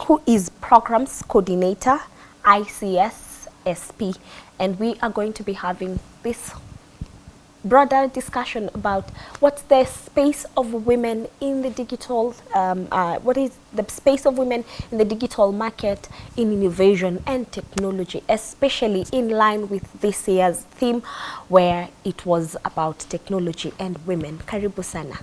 Who is Programs Coordinator, ICS SP. And we are going to be having this broader discussion about what's the space of women in the digital, um, uh, what is the space of women in the digital market in innovation and technology, especially in line with this year's theme where it was about technology and women. Karibu sana.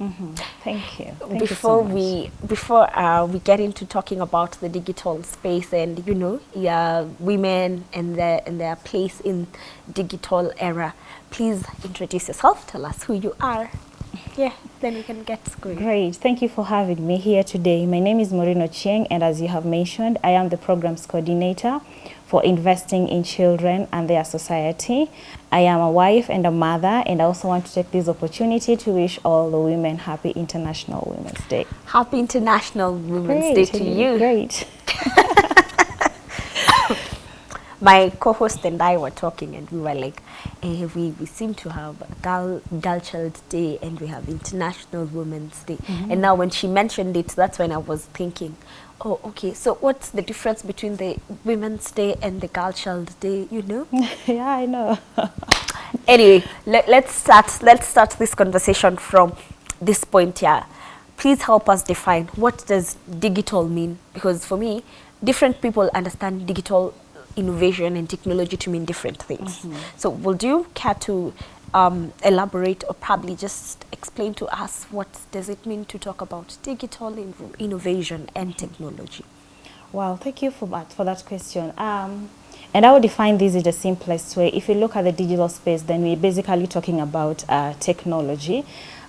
Mm -hmm. Thank you. Thank before you so we before uh, we get into talking about the digital space and you know yeah, women and their and their place in digital era, please introduce yourself. Tell us who you are. Yeah, then we can get going. Great. Thank you for having me here today. My name is Moreno Chieng, and as you have mentioned, I am the programs coordinator for investing in children and their society. I am a wife and a mother, and I also want to take this opportunity to wish all the women happy International Women's Day. Happy International Women's Great. Day to you. Great. my co-host and I were talking and we were like, eh, we, we seem to have Girl, Girl Child Day and we have International Women's Day. Mm -hmm. And now when she mentioned it, that's when I was thinking, oh, okay, so what's the difference between the Women's Day and the Girl Child Day, you know? yeah, I know. anyway, let, let's, start, let's start this conversation from this point here. Please help us define what does digital mean? Because for me, different people understand digital innovation and technology to mean different things. Mm -hmm. So would you care to um, elaborate or probably just explain to us what does it mean to talk about digital innovation and technology? Well, thank you for that, for that question. Um, and I would define this in the simplest way. If you look at the digital space, then we're basically talking about uh, technology.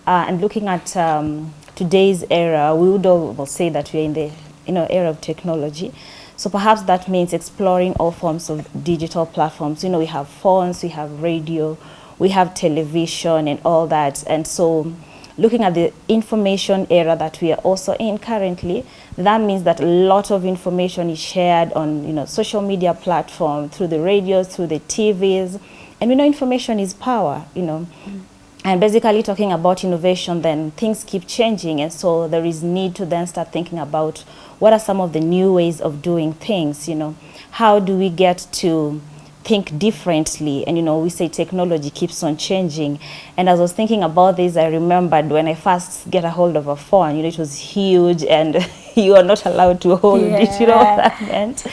Uh, and looking at um, today's era, we would all say that we're in the you know, era of technology. So perhaps that means exploring all forms of digital platforms. You know, we have phones, we have radio, we have television and all that. And so looking at the information era that we are also in currently, that means that a lot of information is shared on you know, social media platforms, through the radios, through the TVs. And we know information is power, you know. Mm. And basically talking about innovation, then things keep changing. And so there is need to then start thinking about what are some of the new ways of doing things, you know? How do we get to think differently. And you know we say technology keeps on changing. And as I was thinking about this I remembered when I first get a hold of a phone you know it was huge and you are not allowed to hold yeah. it you know what that meant?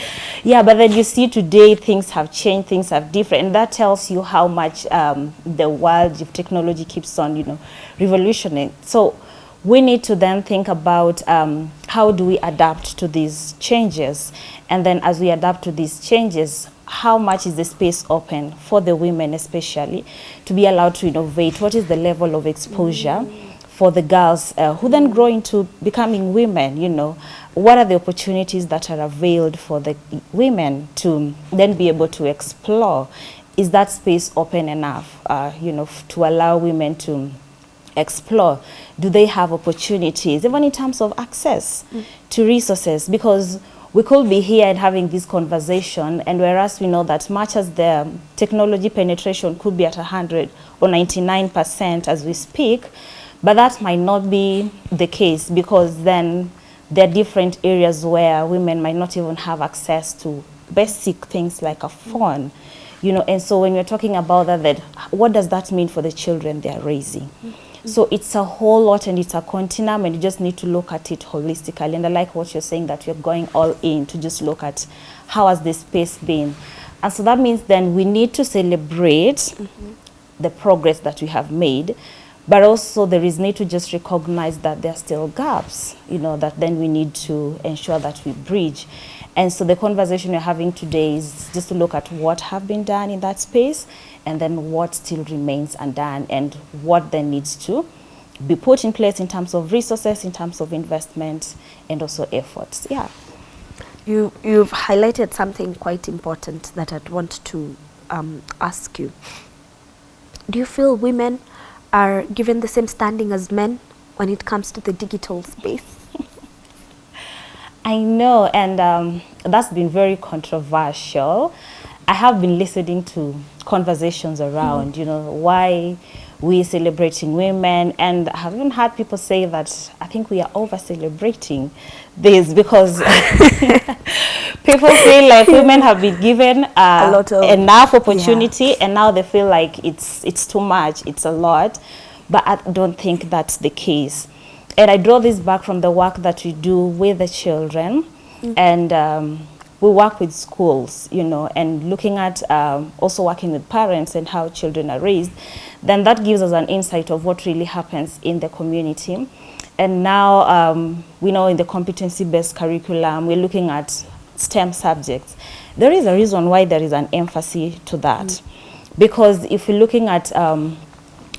Yeah but then you see today things have changed things have different. And that tells you how much um, the world of technology keeps on you know revolutioning. So we need to then think about um, how do we adapt to these changes? And then as we adapt to these changes how much is the space open for the women especially to be allowed to innovate? What is the level of exposure for the girls uh, who then grow into becoming women you know? What are the opportunities that are availed for the women to then be able to explore? Is that space open enough uh, you know to allow women to explore? Do they have opportunities even in terms of access mm. to resources? Because we could be here and having this conversation and whereas we know that much as the technology penetration could be at 100 or 99% as we speak, but that might not be the case because then there are different areas where women might not even have access to basic things like a phone. You know, and so when we're talking about that, that what does that mean for the children they're raising? So it's a whole lot and it's a continuum and you just need to look at it holistically. And I like what you're saying that you're going all in to just look at how has this space been. And so that means then we need to celebrate mm -hmm. the progress that we have made, but also there is need to just recognize that there are still gaps, you know, that then we need to ensure that we bridge. And so the conversation we're having today is just to look at what have been done in that space and then what still remains undone and what then needs to be put in place in terms of resources, in terms of investment, and also efforts. Yeah. You, you've highlighted something quite important that I'd want to um, ask you. Do you feel women are given the same standing as men when it comes to the digital space? I know, and um, that's been very controversial. I have been listening to conversations around, mm. you know, why we're celebrating women and I have even heard people say that I think we are over celebrating this because people feel like women have been given uh, A lot of- enough opportunity and now they feel like it's it's too much it's a lot but I don't think that's the case and I draw this back from the work that we do with the children and um, we work with schools you know and looking at um, also working with parents and how children are raised then that gives us an insight of what really happens in the community and now um, we know in the competency-based curriculum, we're looking at STEM subjects. There is a reason why there is an emphasis to that. Because if we're looking at um,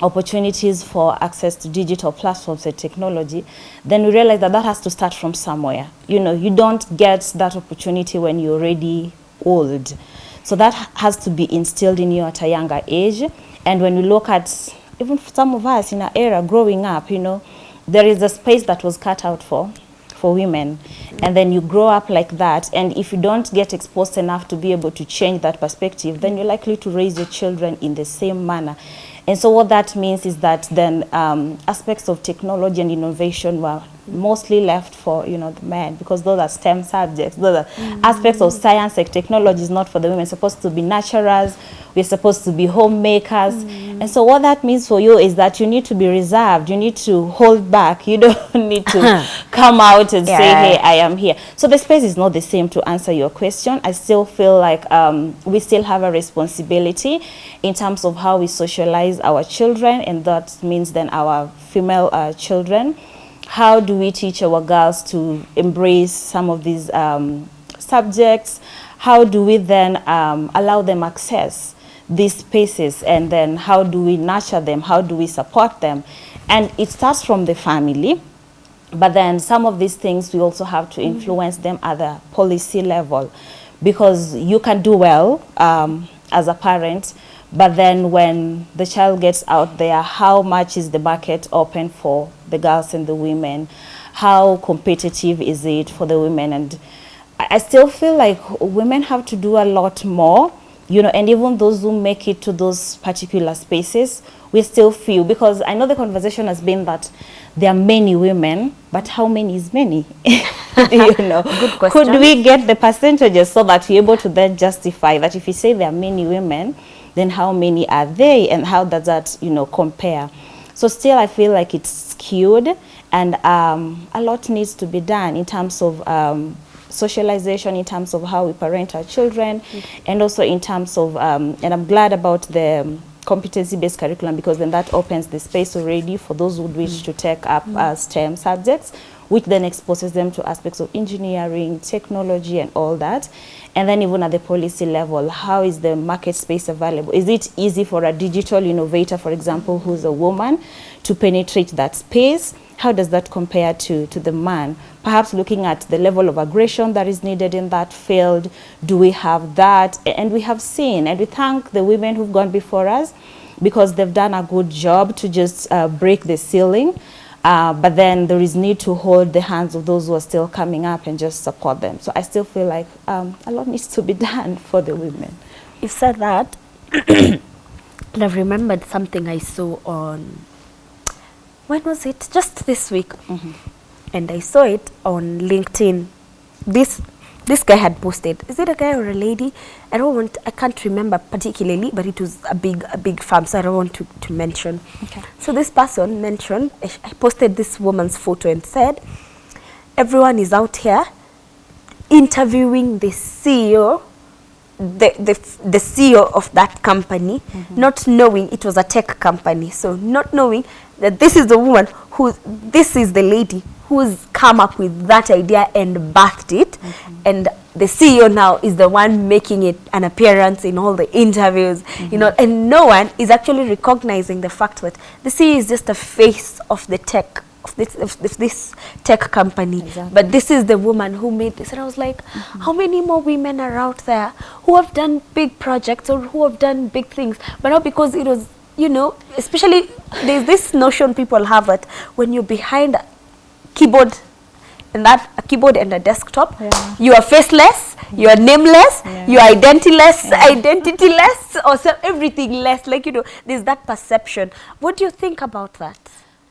opportunities for access to digital platforms and technology, then we realize that that has to start from somewhere. You know, you don't get that opportunity when you're already old. So that has to be instilled in you at a younger age. And when we look at even some of us in our era growing up, you know, there is a space that was cut out for for women and then you grow up like that and if you don't get exposed enough to be able to change that perspective then you're likely to raise your children in the same manner and so what that means is that then um, aspects of technology and innovation were mostly left for you know the men because those are STEM subjects. Those are aspects of science and technology is not for the women. Supposed to be naturals. We're supposed to be homemakers. And so what that means for you is that you need to be reserved. You need to hold back. You don't need to come out and say, hey, I am here. So the space is not the same to answer your question. I still feel like um, we still have a responsibility in terms of how we socialize our children, and that means then our female uh, children. How do we teach our girls to embrace some of these um, subjects? How do we then um, allow them access these spaces and then how do we nurture them? How do we support them? And it starts from the family. But then some of these things we also have to influence them at the policy level because you can do well um, as a parent, but then when the child gets out there, how much is the market open for the girls and the women? How competitive is it for the women? And I still feel like women have to do a lot more you know, and even those who make it to those particular spaces, we still feel, because I know the conversation has been that there are many women, but how many is many? you know, Good could we get the percentages so that we're able to then justify that if you say there are many women, then how many are they and how does that, you know, compare? So still I feel like it's skewed and um, a lot needs to be done in terms of um, socialization, in terms of how we parent our children, and also in terms of, um, and I'm glad about the um, competency-based curriculum because then that opens the space already for those who wish to take up uh, STEM subjects, which then exposes them to aspects of engineering, technology, and all that. And then even at the policy level, how is the market space available? Is it easy for a digital innovator, for example, who's a woman, to penetrate that space? How does that compare to, to the man? Perhaps looking at the level of aggression that is needed in that field. Do we have that? And we have seen, and we thank the women who've gone before us because they've done a good job to just uh, break the ceiling. Uh, but then there is need to hold the hands of those who are still coming up and just support them. So I still feel like um, a lot needs to be done for the women. You've said that, and I've remembered something I saw on. When was it? Just this week, and I saw it on LinkedIn. This this guy had posted. Is it a guy or a lady? I don't want. I can't remember particularly, but it was a big a big farm, so I don't want to to mention. Okay. So this person mentioned. I posted this woman's photo and said, "Everyone is out here interviewing the CEO, the, the, the CEO of that company, mm-hmm. not knowing it was a tech company. So not knowing that this is the woman who, this is the lady who's come up with that idea and birthed it. Mm-hmm. And the CEO now is the one making it an appearance in all the interviews, you know, mm-hmm. and no one is actually recognizing the fact that the CEO is just a face of the tech of this of this, this tech company. Exactly. but this is the woman who made this. And i was like mm-hmm. how many more women are out there who have done big projects or who have done big things? But now because it was you know especially there's this notion people have that when you're behind keyboard and that a keyboard and a desktop. Yeah. You are faceless, you are nameless, Yeah. you are identityless, identityless, or so everything less. Like you know, there's that perception. What do you think about that?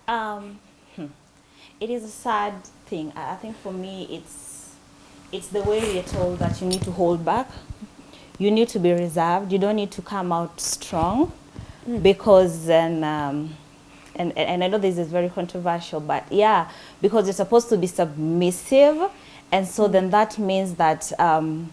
Um, hmm. it is a sad thing. I I think for me, it's it's the way we are told that you need to hold back. You need to be reserved. You don't need to come out strong because then. Um, and, and I know this is very controversial, but yeah, because you're supposed to be submissive, and so then that means that um,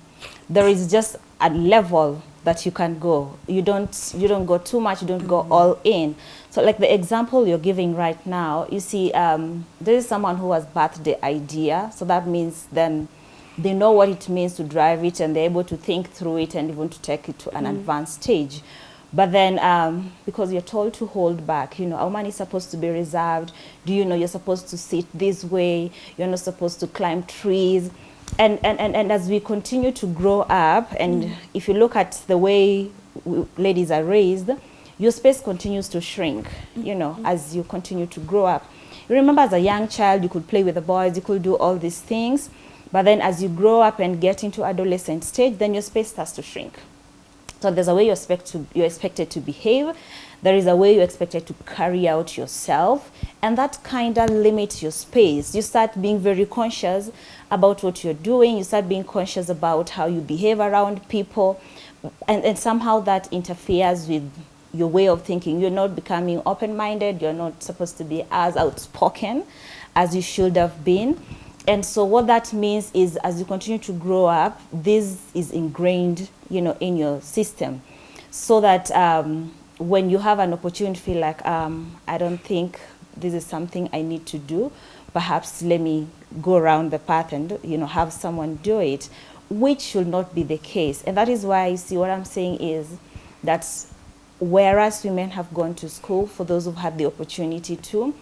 there is just a level that you can go. You don't you don't go too much. You don't go all in. So like the example you're giving right now, you see, um, there is someone who has birthed the idea. So that means then they know what it means to drive it, and they're able to think through it and even to take it to an advanced stage. But then, um, because you're told to hold back, you know, a woman is supposed to be reserved. Do you know you're supposed to sit this way? You're not supposed to climb trees. And, and, and, and as we continue to grow up, and if you look at the way w- ladies are raised, your space continues to shrink, you know, as you continue to grow up. You remember as a young child, you could play with the boys, you could do all these things. But then as you grow up and get into adolescent stage, then your space starts to shrink. So there's a way you're, expect to, you're expected to behave. There is a way you're expected to carry out yourself. And that kind of limits your space. You start being very conscious about what you're doing. You start being conscious about how you behave around people. And, and somehow that interferes with your way of thinking. You're not becoming open-minded. You're not supposed to be as outspoken as you should have been. And so what that means is as you continue to grow up, this is ingrained, you know, in your system. So that um, when you have an opportunity, feel like, um, I don't think this is something I need to do, perhaps let me go around the path and, you know, have someone do it, which should not be the case. And that is why, you see, what I'm saying is that whereas women have gone to school, for those who've had the opportunity to,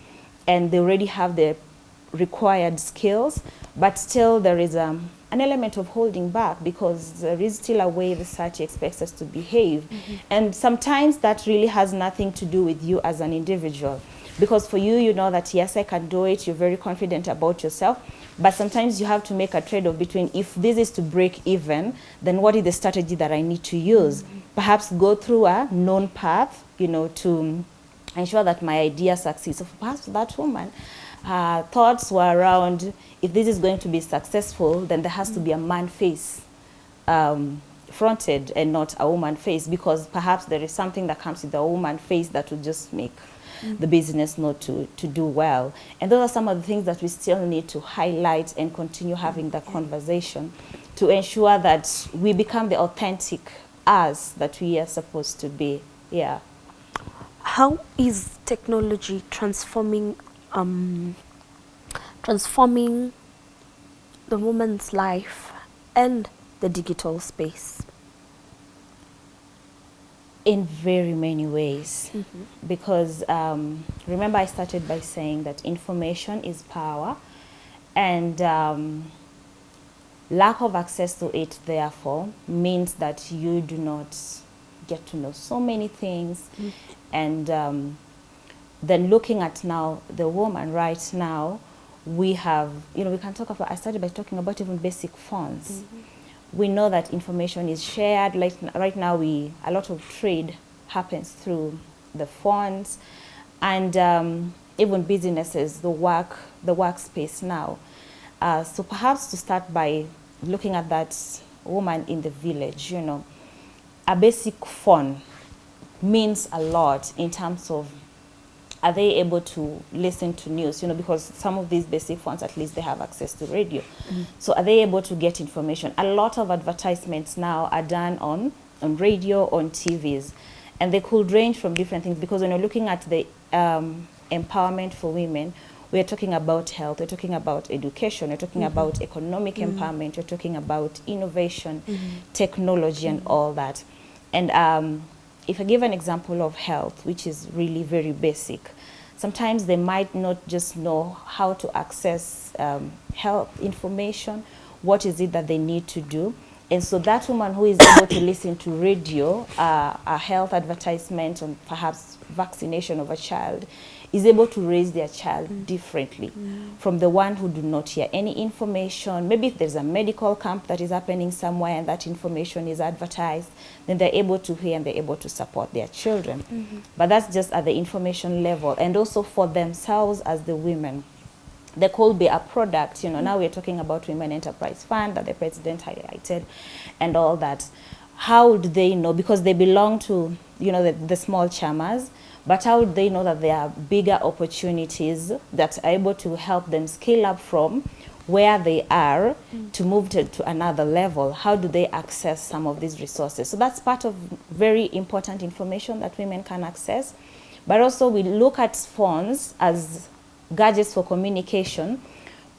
and they already have the required skills, but still there is um, an element of holding back because there is still a way the society expects us to behave. Mm-hmm. And sometimes that really has nothing to do with you as an individual. Because for you, you know that yes, I can do it, you're very confident about yourself, but sometimes you have to make a trade-off between if this is to break even, then what is the strategy that I need to use? Mm-hmm. Perhaps go through a known path, you know, to ensure that my idea succeeds. So perhaps for that woman, her thoughts were around if this is going to be successful, then there has to be a man face um, fronted and not a woman face because perhaps there is something that comes with a woman face that would just make the business not to, to do well. And those are some of the things that we still need to highlight and continue having the conversation to ensure that we become the authentic us that we are supposed to be. Yeah. How is technology transforming um, transforming the woman's life and the digital space? in very many ways. Because um, remember I started by saying that information is power and um, lack of access to it therefore means that you do not get to know so many things and um, then looking at now the woman right now we have you know we can talk about I started by talking about even basic phones we know that information is shared. Like right now, we a lot of trade happens through the phones, and um, even businesses, the work, the workspace now. Uh, so perhaps to start by looking at that woman in the village, you know, a basic phone means a lot in terms of are they able to listen to news? You know because some of these basic phones at least they have access to radio. So are they able to get information? A lot of advertisements now are done on on radio on tvs and they could range from different things because when you're looking at the um, empowerment for women we're talking about health we're talking about education we're talking about economic empowerment we're talking about innovation technology and all that. And um, if I give an example of health, which is really very basic, sometimes they might not just know how to access um, health information, what is it that they need to do. And so that woman who is able to listen to radio, uh, a health advertisement on perhaps vaccination of a child, is able to raise their child mm. differently mm. from the one who do not hear any information. Maybe if there's a medical camp that is happening somewhere and that information is advertised, then they're able to hear and they're able to support their children. Mm-hmm. But that's just at the information level and also for themselves as the women there could be a product, you know, mm-hmm. now we're talking about Women Enterprise Fund that the president highlighted and all that. How would they know? Because they belong to, you know, the, the small chamas, but how would they know that there are bigger opportunities that are able to help them scale up from where they are to move to, to another level? How do they access some of these resources? So that's part of very important information that women can access. But also we look at phones as gadgets for communication,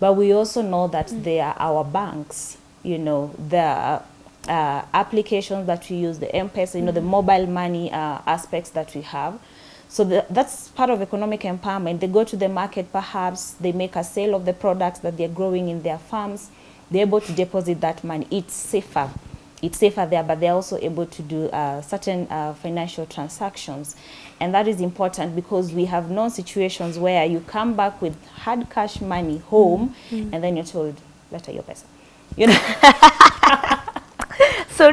but we also know that they are our banks, you know, the uh, applications that we use, the M-Pesa, you know, the mobile money uh, aspects that we have. So the, that's part of economic empowerment. They go to the market perhaps, they make a sale of the products that they're growing in their farms, they're able to deposit that money. It's safer. It's safer there, but they're also able to do uh, certain uh, financial transactions. And that is important because we have known situations where you come back with hard cash money home and then you're told, letter your pesa. You know?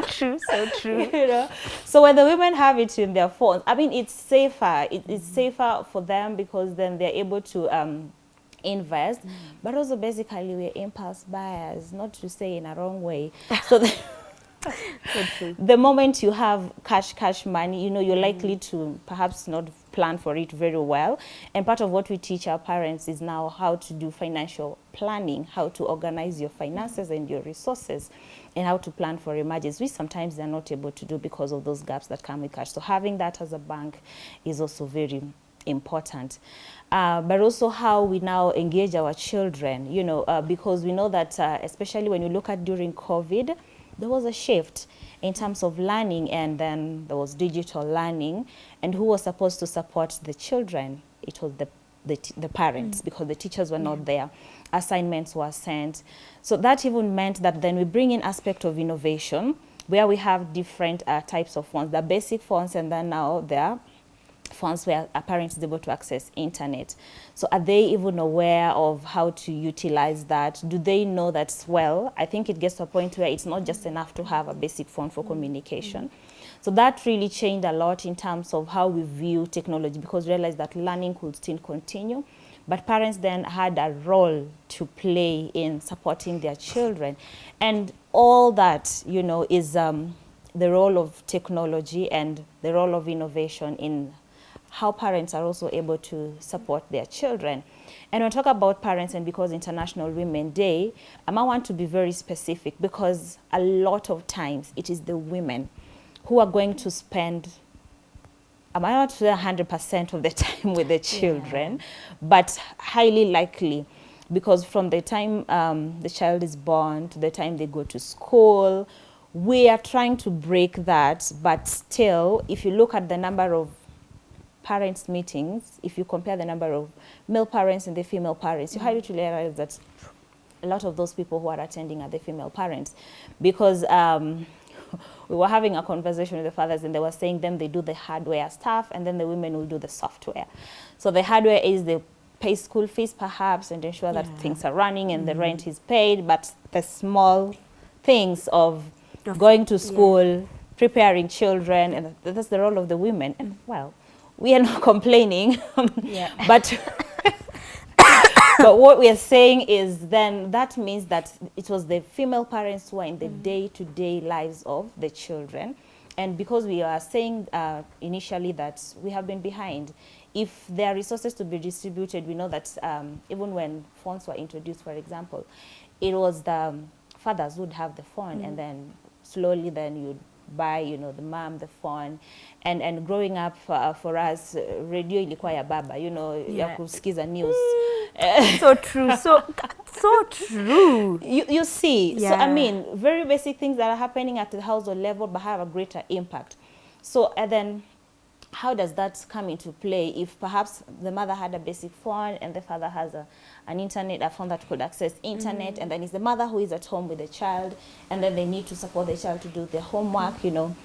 so true, so true. you know? So when the women have it in their phones i mean it's safer it, it's mm-hmm. safer for them because then they're able to um invest. Mm-hmm. But also basically we're impulse buyers not to say in a wrong way. So the, So the moment you have cash cash money you know you're mm-hmm. likely to perhaps not plan for it very well. And part of what we teach our parents is now how to do financial planning how to organize your finances and your resources and how to plan for emergencies which sometimes they're not able to do because of those gaps that come with cash. So having that as a bank is also very important. Uh, but also how we now engage our children you know uh, because we know that uh, especially when you look at during covid there was a shift in terms of learning and then there was digital learning. And who was supposed to support the children? It was the the, the parents because the teachers were not there. Assignments were sent. So that even meant that then we bring in aspect of innovation where we have different uh, types of phones the basic phones and then now there phones where a parent is able to access internet. So are they even aware of how to utilize that? Do they know that, well, I think it gets to a point where it's not just enough to have a basic phone for communication. So that really changed a lot in terms of how we view technology because we realized that learning could still continue. But parents then had a role to play in supporting their children. And all that, you know, is um, the role of technology and the role of innovation in how parents are also able to support their children. And when we talk about parents and because International Women Day, um, I want to be very specific because a lot of times it is the women who are going to spend am I not say 100% of the time with the children, but highly likely because from the time um, the child is born to the time they go to school, we are trying to break that, but still, if you look at the number of parents meetings, if you compare the number of male parents and the female parents, you highly realize that a lot of those people who are attending are the female parents because um, we were having a conversation with the fathers and they were saying them they do the hardware stuff and then the women will do the software. So the hardware is the pay school fees perhaps and ensure that Yeah. things are running and the rent is paid, but the small things of going to school, preparing children, and that's the role of the women. And well, we are not complaining, Yeah. but but what we are saying is then that means that it was the female parents who are in the day-to-day lives of the children. And because we are saying uh, initially that we have been behind if there are resources to be distributed we know that um, even when phones were introduced for example it was the um, fathers would have the phone and then slowly then you'd buy you know the mom the phone and and growing up uh, for us uh, radio ilikuwa ya baba you know ya Yeah. kusikiza news so true. So so true. you, you see yeah. so i mean very basic things that are happening at the household level but have a greater impact so and then how does that come into play if perhaps the mother had a basic phone and the father has a, an internet a phone that could access internet mm-hmm. and then it's the mother who is at home with the child and then they need to support the child to do their homework you know.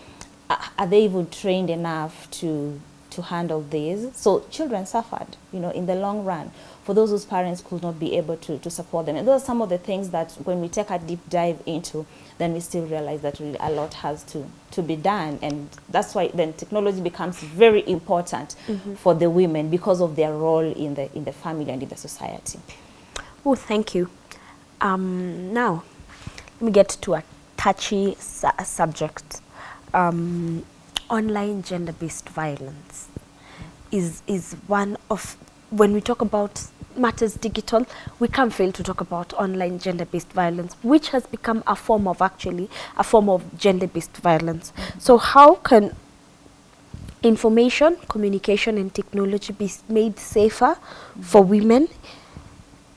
Are, are they even trained enough to to handle this. So children suffered, you know, in the long run for those whose parents could not be able to, to support them. And those are some of the things that when we take a deep dive into, then we still realize that really a lot has to, to be done. And that's why then technology becomes very important mm -hmm. for the women because of their role in the, in the family and in the society. Oh, thank you. Um, now, let me get to a touchy su subject. Um, online gender-based violence is, is one of, when we talk about matters digital, we can't fail to talk about online gender-based violence, which has become a form of actually, a form of gender-based violence. Mm -hmm. So how can information, communication and technology be made safer mm -hmm. for women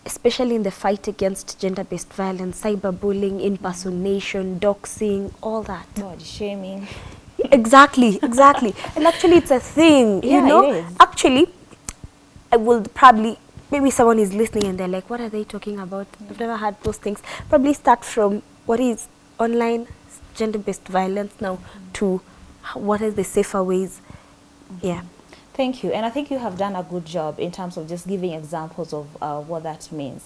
especially in the fight against gender-based violence, cyberbullying, impersonation, doxing, all that. Body shaming. Exactly, exactly. and actually it's a thing, yeah, you know. Actually, I will probably, maybe someone is listening and they're like, what are they talking about? I've never heard those things. Probably start from what is online gender-based violence now mm -hmm. to what are the safer ways. Mm -hmm. Yeah. Thank you. And I think you have done a good job in terms of just giving examples of uh, what that means.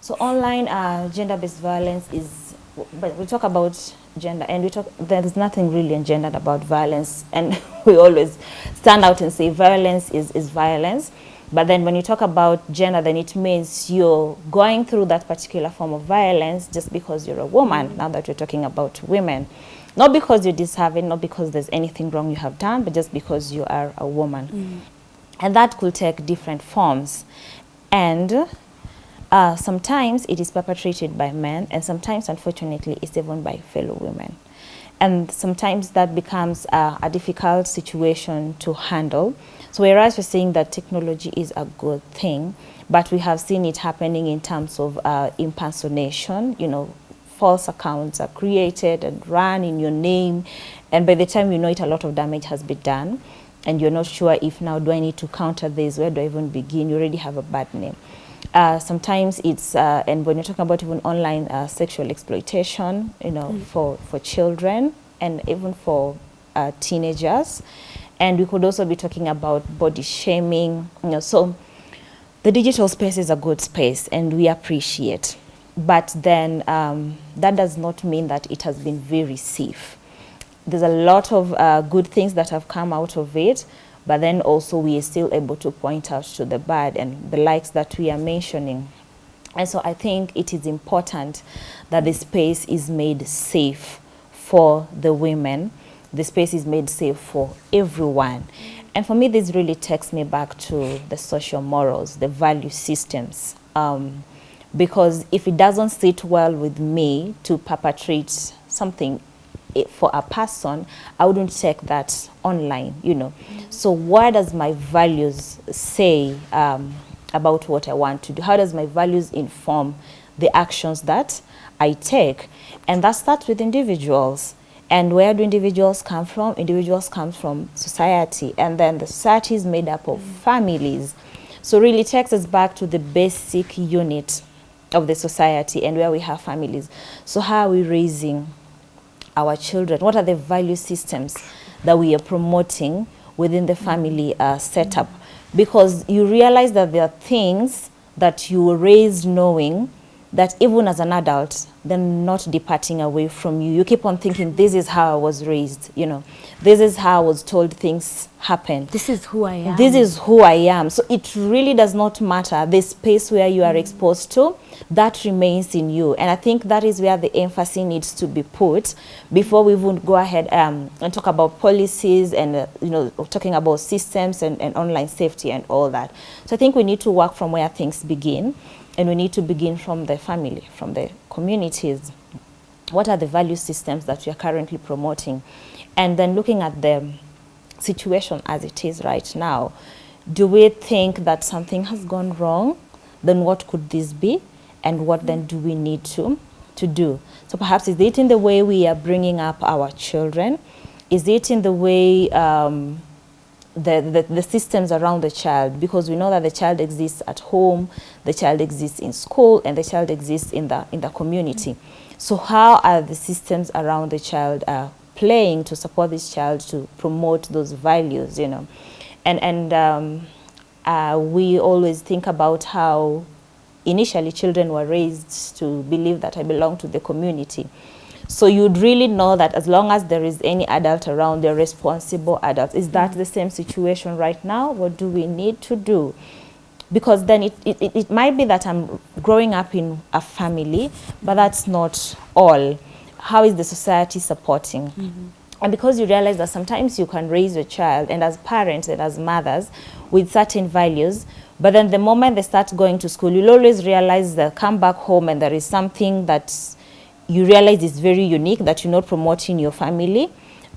So online uh, gender-based violence is, but we talk about gender and we talk, there's nothing really engendered about violence. And we always stand out and say violence is, is violence. But then when you talk about gender, then it means you're going through that particular form of violence just because you're a woman, now that we're talking about women. Not because you're deserving, not because there's anything wrong you have done, but just because you are a woman. Mm. And that could take different forms. And uh, sometimes it is perpetrated by men, and sometimes, unfortunately, it's even by fellow women. And sometimes that becomes uh, a difficult situation to handle. So whereas we're saying that technology is a good thing, but we have seen it happening in terms of uh, impersonation, you know, false accounts are created and run in your name. And by the time you know it, a lot of damage has been done. And you're not sure if now do I need to counter this? Where do I even begin? You already have a bad name. Uh, sometimes it's, uh, and when you're talking about even online uh, sexual exploitation, you know, mm. for, for children and even for uh, teenagers. And we could also be talking about body shaming, you know, so the digital space is a good space and we appreciate but then um, that does not mean that it has been very safe. There's a lot of uh, good things that have come out of it, but then also we are still able to point out to the bad and the likes that we are mentioning. And so I think it is important that the space is made safe for the women. The space is made safe for everyone. And for me, this really takes me back to the social morals, the value systems. Um, because if it doesn't sit well with me to perpetrate something for a person, I wouldn't take that online, you know. Mm -hmm. So what does my values say um, about what I want to do? How does my values inform the actions that I take? And that starts with individuals. And where do individuals come from? Individuals come from society. And then the society is made up of mm -hmm. families. So really takes us back to the basic unit of the society and where we have families. So how are we raising our children? What are the value systems that we are promoting within the family uh, setup? Because you realize that there are things that you were raised knowing that even as an adult, they're not departing away from you. You keep on thinking, this is how I was raised, you know. This is how I was told things happen. This is who I am. This is who I am. So it really does not matter the space where you are exposed to, that remains in you. And I think that is where the emphasis needs to be put before we even go ahead um, and talk about policies and, uh, you know, talking about systems and, and online safety and all that. So I think we need to work from where things begin and we need to begin from the family, from the communities. What are the value systems that we are currently promoting? And then looking at the situation as it is right now, do we think that something has gone wrong? Then what could this be? And what then do we need to, to do? So perhaps is it in the way we are bringing up our children? Is it in the way um, the, the, the, systems around the child because we know that the child exists at home, the child exists in school, and the child exists in the, in the community. So how are the systems around the child uh, playing to support this child to promote those values, you know? And, and um, uh, we always think about how initially children were raised to believe that I belong to the community. So you'd really know that as long as there is any adult around, they're responsible adults. Is that the same situation right now? What do we need to do? Because then it, it, it might be that I'm growing up in a family, but that's not all. How is the society supporting? Mm -hmm. And because you realize that sometimes you can raise your child, and as parents and as mothers, with certain values, but then the moment they start going to school, you'll always realize they come back home and there is something that you realize it's very unique that you're not promoting your family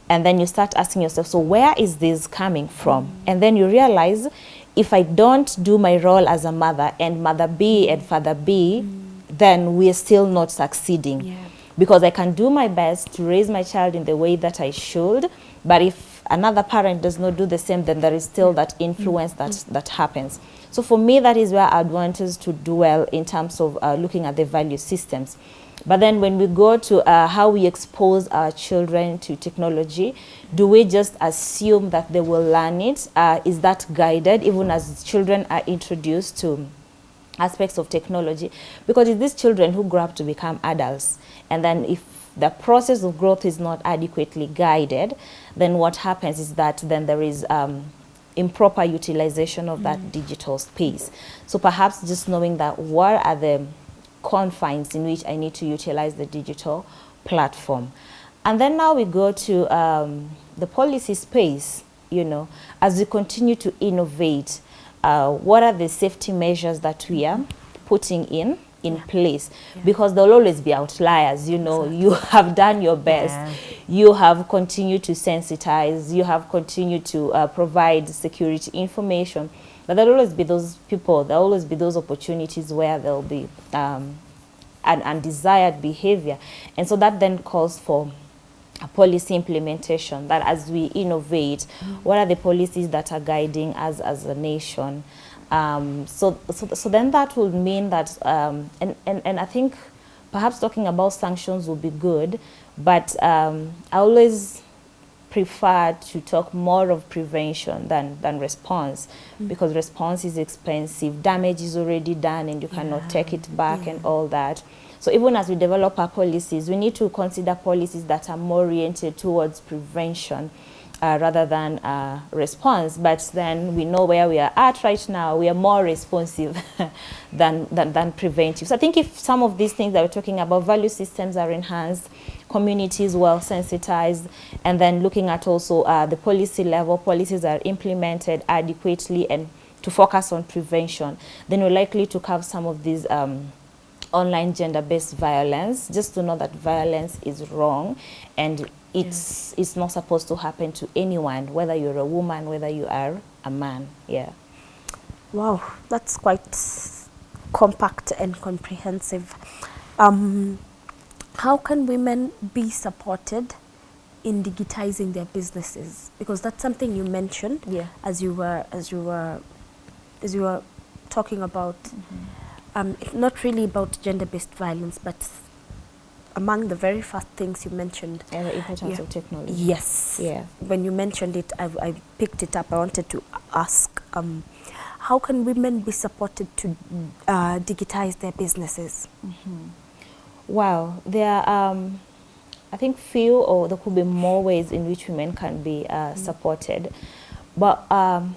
and then you start asking yourself so where is this coming from and then you realize if i don't do my role as a mother and mother b and father b mm. then we're still not succeeding yeah. because i can do my best to raise my child in the way that i should but if another parent does not do the same then there is still that influence mm. that that happens so for me that is where i'd want us to dwell in terms of uh, looking at the value systems but then when we go to uh, how we expose our children to technology, do we just assume that they will learn it? Uh, is that guided even as children are introduced to aspects of technology? Because it's these children who grow up to become adults. And then if the process of growth is not adequately guided, then what happens is that then there is um, improper utilization of that mm. digital space. So perhaps just knowing that what are the confines in which I need to utilize the digital platform. And then now we go to um, the policy space, you know, as we continue to innovate, uh, what are the safety measures that we are putting in in yeah. place yeah. because there'll always be outliers you know exactly. you have done your best yeah. you have continued to sensitize you have continued to uh, provide security information but there'll always be those people, there'll always be those opportunities where there'll be um, an undesired behavior. And so that then calls for a policy implementation that as we innovate, what are the policies that are guiding us as a nation? Um, so, so, so then that would mean that, um, and, and, and I think perhaps talking about sanctions would be good, but um, I always prefer to talk more of prevention than, than response mm. because response is expensive. Damage is already done and you yeah. cannot take it back yeah. and all that. So even as we develop our policies, we need to consider policies that are more oriented towards prevention uh, rather than uh, response. But then we know where we are at right now. We are more responsive than, than, than preventive. So I think if some of these things that we're talking about, value systems are enhanced, communities well sensitized, and then looking at also uh, the policy level, policies are implemented adequately and to focus on prevention, then we're likely to have some of these um, online gender-based violence, just to know that violence is wrong and it's, yeah. it's not supposed to happen to anyone, whether you're a woman, whether you are a man, yeah. Wow, that's quite compact and comprehensive. Um, how can women be supported in digitizing their businesses? Because that's something you mentioned yeah. as you were as you were as you were talking about mm -hmm. um, not really about gender-based violence, but among the very first things you mentioned. And the importance yeah. of technology. Yes. Yeah. When you mentioned it, I, I picked it up. I wanted to ask, um, how can women be supported to uh, digitize their businesses? Mm -hmm. Well, there are, um, I think, few or there could be more ways in which women can be uh, supported. But um,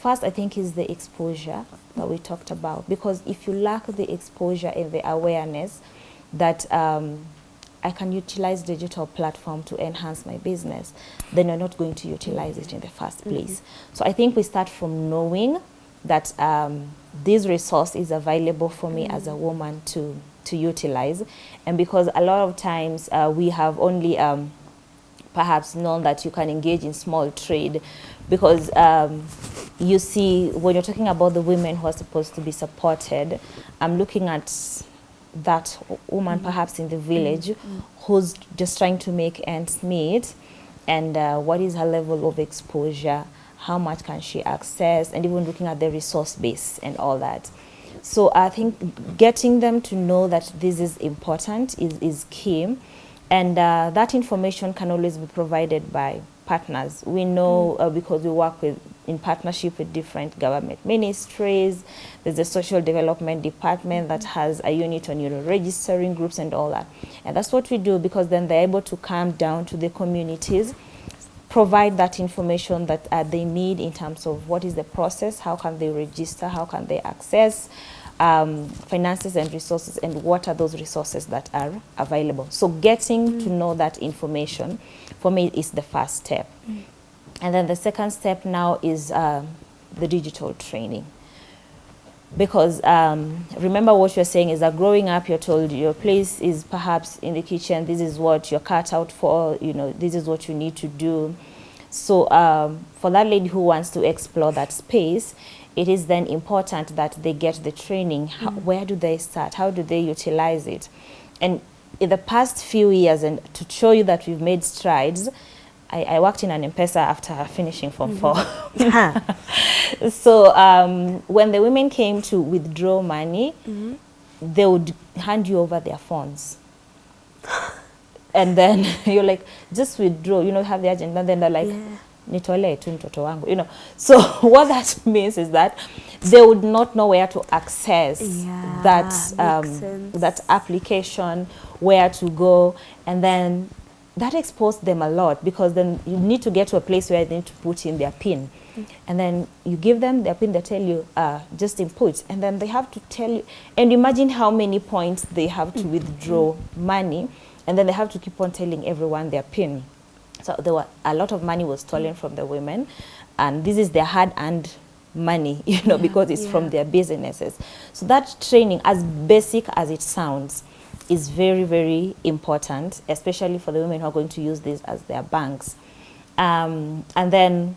first, I think, is the exposure that we talked about. Because if you lack the exposure and the awareness that um, I can utilize digital platform to enhance my business, then you're not going to utilize it in the first mm-hmm. place. Mm -hmm. So I think we start from knowing that um, this resource is available for me mm -hmm. as a woman to to utilize. And because a lot of times uh, we have only um, perhaps known that you can engage in small trade because um, you see when you're talking about the women who are supposed to be supported, I'm looking at that woman mm -hmm. perhaps in the village mm -hmm. who's just trying to make ends meet and uh, what is her level of exposure, how much can she access, and even looking at the resource base and all that. So I think getting them to know that this is important is, is key. And uh, that information can always be provided by partners. We know mm. uh, because we work with in partnership with different government ministries. There's a social development department that has a unit on you know registering groups and all that. And that's what we do because then they're able to come down to the communities provide that information that uh, they need in terms of what is the process, how can they register, how can they access um, finances and resources, and what are those resources that are available. So getting mm. to know that information, for me, is the first step. Mm. And then the second step now is uh, the digital training. Because um, remember what you're saying is that growing up, you're told your place is perhaps in the kitchen, this is what you're cut out for, you know, this is what you need to do. So um, for that lady who wants to explore that space, it is then important that they get the training. How, mm. Where do they start? How do they utilize it? And in the past few years, and to show you that we've made strides, I, I worked in an M-Pesa after finishing Form mm -hmm. 4. so um, when the women came to withdraw money, mm -hmm. they would hand you over their phones. and then you're like, just withdraw, you know, have the agent. And then they're like, yeah. nitolee tu mtoto wangu, you know. So what that means is that they would not know where to access yeah, that um, that application, where to go, and then that exposed them a lot because then you need to get to a place where they need to put in their pin. Mm. And then you give them their pin, they tell you, uh, just input. And then they have to tell you, and imagine how many points they have to mm. withdraw money. And then they have to keep on telling everyone their pin. So there were, a lot of money was stolen mm. from the women. And this is their hard-earned money, you know, yeah, because it's yeah. from their businesses. So that training, as basic as it sounds, is very, very important, especially for the women who are going to use this as their banks. Um, and then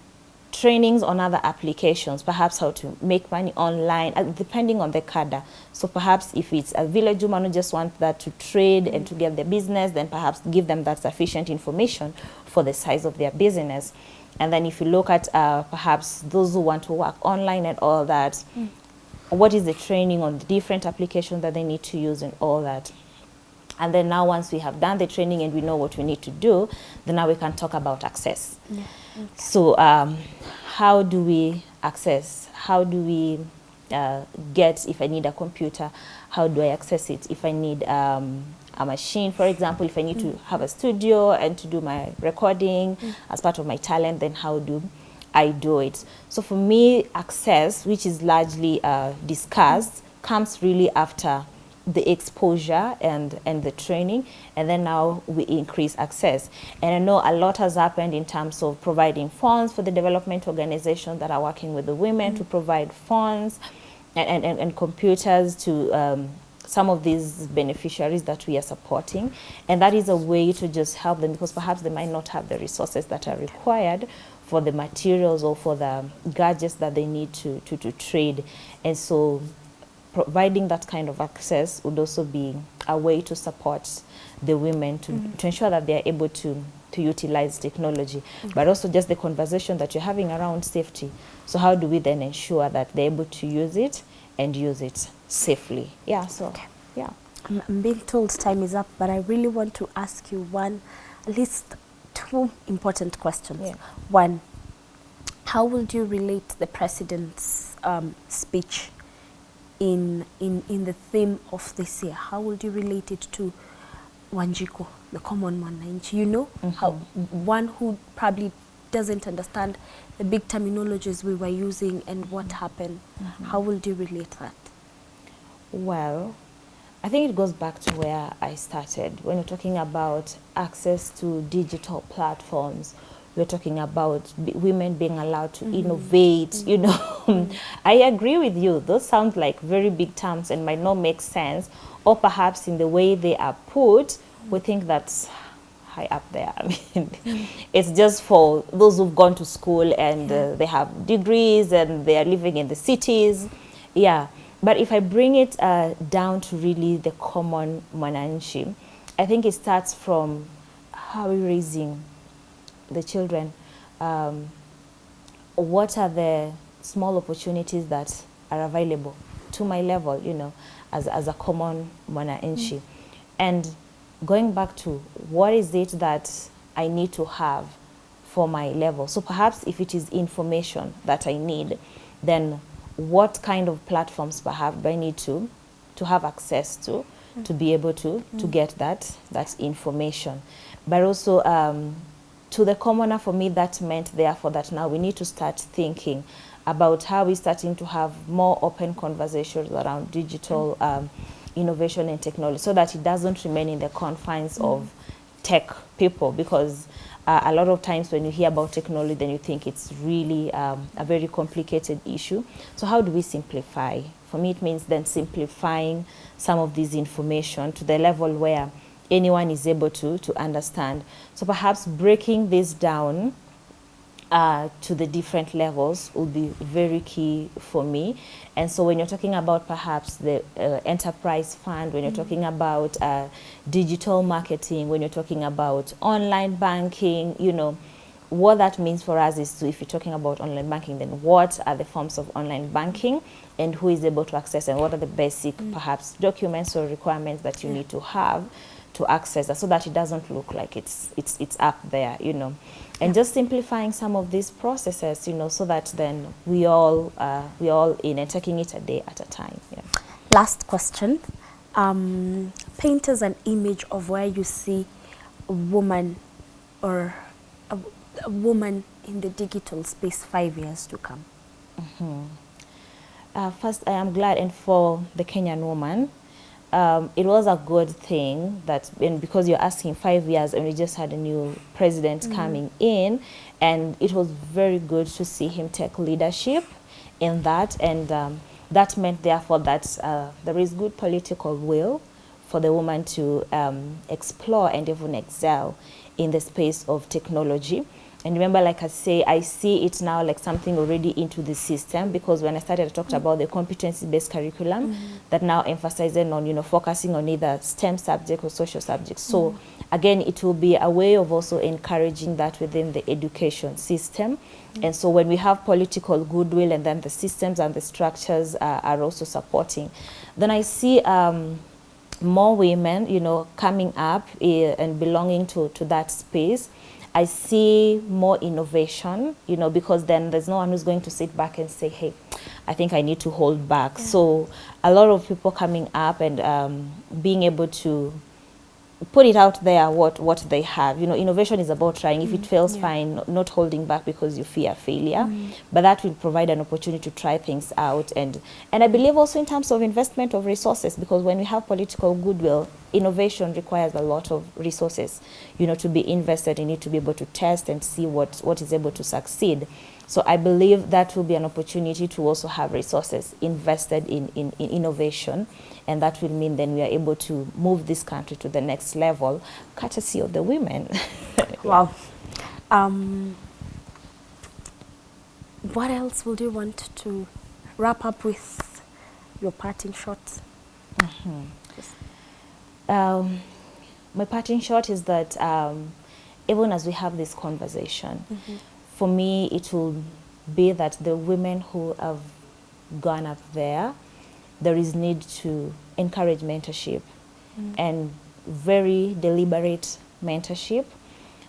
trainings on other applications, perhaps how to make money online, uh, depending on the cadre. So perhaps if it's a village woman who just wants that to trade and to get their business, then perhaps give them that sufficient information for the size of their business. And then if you look at uh, perhaps those who want to work online and all that, mm. what is the training on the different applications that they need to use and all that. And then now once we have done the training and we know what we need to do, then now we can talk about access. Yeah. Okay. So um, how do we access? How do we uh, get, if I need a computer, how do I access it? If I need um, a machine, for example, if I need mm. to have a studio and to do my recording mm. as part of my talent, then how do I do it? So for me, access, which is largely uh, discussed, mm. comes really after the exposure and, and the training, and then now we increase access. And I know a lot has happened in terms of providing funds for the development organizations that are working with the women mm -hmm. to provide funds and, and, and computers to um, some of these beneficiaries that we are supporting. And that is a way to just help them because perhaps they might not have the resources that are required for the materials or for the gadgets that they need to, to, to trade. And so providing that kind of access would also be a way to support the women to, mm -hmm. to ensure that they are able to, to utilize technology, mm -hmm. but also just the conversation that you're having around safety. So how do we then ensure that they're able to use it and use it safely? Yeah, so, okay. yeah. I'm, I'm being told time is up, but I really want to ask you one, at least two important questions. Yeah. One, how would you relate the president's um, speech in, in, in the theme of this year? How would you relate it to Wanjiku, the common mwananchi? You know, mm -hmm. how one who probably doesn't understand the big terminologies we were using and what happened. Mm -hmm. How would you relate that? Well, I think it goes back to where I started when you're talking about access to digital platforms we're talking about women being allowed to mm -hmm. innovate, mm -hmm. you know. I agree with you. Those sound like very big terms and might not make sense. Or perhaps in the way they are put, we think that's high up there. I mean, it's just for those who've gone to school and yeah. uh, they have degrees and they are living in the cities. Yeah. But if I bring it uh, down to really the common mwananchi, I think it starts from how we're raising the children, um, what are the small opportunities that are available to my level, you know, as, as a common mwananchi. Mm. And going back to what is it that I need to have for my level. So perhaps if it is information that I need, then what kind of platforms perhaps do I need to, to have access to, mm. to be able to, mm. to get that, that information. But also um, to the commoner for me that meant therefore that now we need to start thinking about how we're starting to have more open conversations around digital mm. um, innovation and technology so that it doesn't remain in the confines mm. of tech people because uh, a lot of times when you hear about technology then you think it's really um, a very complicated issue. So how do we simplify? For me it means then simplifying some of this information to the level where anyone is able to, to understand. So perhaps breaking this down uh, to the different levels will be very key for me. And so when you're talking about perhaps the uh, enterprise fund, when you're mm -hmm. talking about uh, digital marketing, when you're talking about online banking, you know, what that means for us is to, if you're talking about online banking, then what are the forms of online banking and who is able to access and what are the basic mm -hmm. perhaps documents or requirements that you yeah. need to have to access that so that it doesn't look like it's, it's, it's up there, you know. And yeah. just simplifying some of these processes, you know, so that then we all, uh, we all in and taking it a day at a time. Yeah. Last question. Um, paint us an image of where you see a woman or a, a woman in the digital space five years to come. Mm -hmm. uh, first, I am glad and for the Kenyan woman um, it was a good thing that and because you're asking five years and we just had a new president mm -hmm. coming in and it was very good to see him take leadership in that and um, that meant therefore that uh, there is good political will for the woman to um, explore and even excel in the space of technology. And remember, like I say, I see it now like something already into the system because when I started, I talked mm. about the competency-based curriculum mm. that now emphasizing on, you know, focusing on either STEM subject or social subjects. So mm. again, it will be a way of also encouraging that within the education system. Mm. And so when we have political goodwill and then the systems and the structures uh, are also supporting, then I see um, more women, you know, coming up uh, and belonging to, to that space I see more innovation, you know, because then there's no one who's going to sit back and say, hey, I think I need to hold back. Yeah. So a lot of people coming up and um, being able to put it out there what what they have. You know innovation is about trying. If it mm, fails yeah. fine not holding back because you fear failure. Mm. but that will provide an opportunity to try things out. And and i believe also in terms of investment of resources because when we have political goodwill innovation requires a lot of resources you know to be invested. In it to be able to test and see what what is able to succeed so I believe that will be an opportunity to also have resources invested in, in, in innovation and that will mean then we are able to move this country to the next level, courtesy of the women. wow. Um, what else would you want to wrap up with your parting shot? Mm -hmm. um, my parting shot is that um, even as we have this conversation, mm -hmm. For me it will be that the women who have gone up there there is need to encourage mentorship mm. and very deliberate mentorship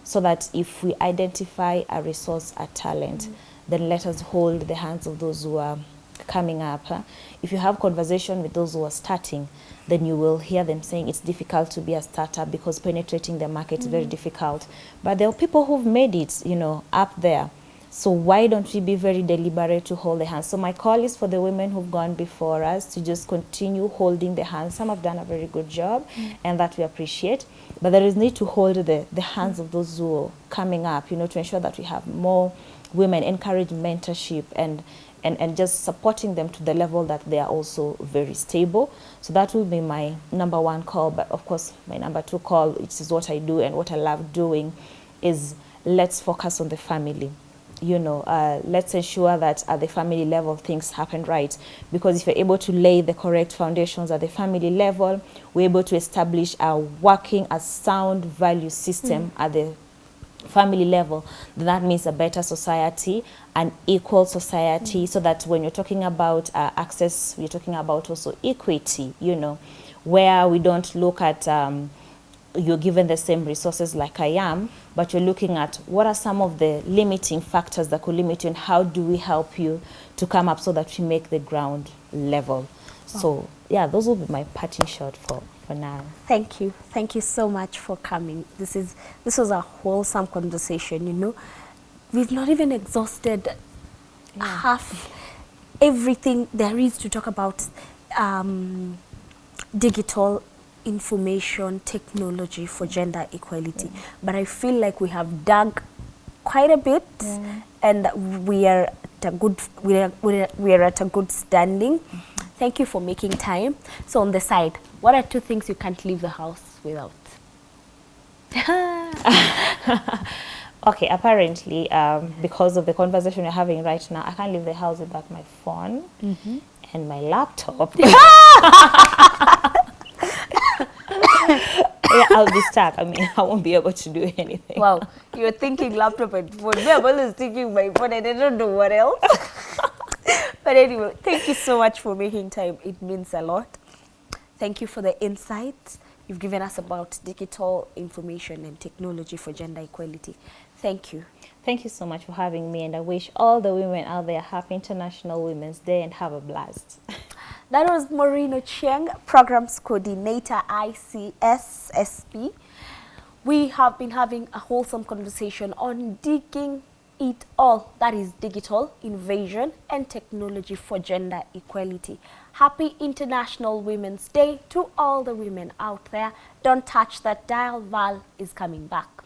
so that if we identify a resource, a talent, mm. then let us hold the hands of those who are coming up. If you have conversation with those who are starting, then you will hear them saying it's difficult to be a startup because penetrating the market mm. is very mm. difficult. But there are people who've made it, you know, up there. So why don't we be very deliberate to hold the hands? So my call is for the women who've gone before us to just continue holding the hands. Some have done a very good job mm. and that we appreciate. But there is need to hold the, the hands mm. of those who are coming up, you know, to ensure that we have more women, encourage mentorship and, and, and just supporting them to the level that they are also very stable. So that will be my number one call. But of course, my number two call, which is what I do and what I love doing, is let's focus on the family you know, uh, let's ensure that at the family level things happen right. Because if you're able to lay the correct foundations at the family level, we're able to establish a working, a sound value system mm. at the family level, then that means a better society, an equal society, mm. so that when you're talking about uh, access, you're talking about also equity, you know, where we don't look at um, you're given the same resources like I am, but you're looking at what are some of the limiting factors that could limit you and how do we help you to come up so that we make the ground level. Oh. So yeah, those will be my parting shot for, for now. Thank you. Thank you so much for coming. This is this was a wholesome conversation, you know. We've not even exhausted half everything there is to talk about um, digital information technology for gender equality. But I feel like we have dug quite a bit and we are at a good we are, we are, we are at a good standing. Thank you for making time. So on the side, what are two things you can't leave the house without? Okay, apparently, um, because of the conversation we're having right now, I can't leave the house without my phone and my laptop. yeah, I'll be stuck. I mean, I won't be able to do anything. Wow, you're thinking laptop and phone. Me, I'm always thinking my phone and I don't know what else. but anyway, thank you so much for making time. It means a lot. Thank you for the insights you've given us about digital information and technology for gender equality. Thank you. Thank you so much for having me, and I wish all the women out there happy International Women's Day and have a blast. That was Maureen Chiang, Programs Coordinator, ICSSP. We have been having a wholesome conversation on digging it all, that is digital innovation and technology for gender equality. Happy International Women's Day to all the women out there. Don't touch that dial, Val is coming back.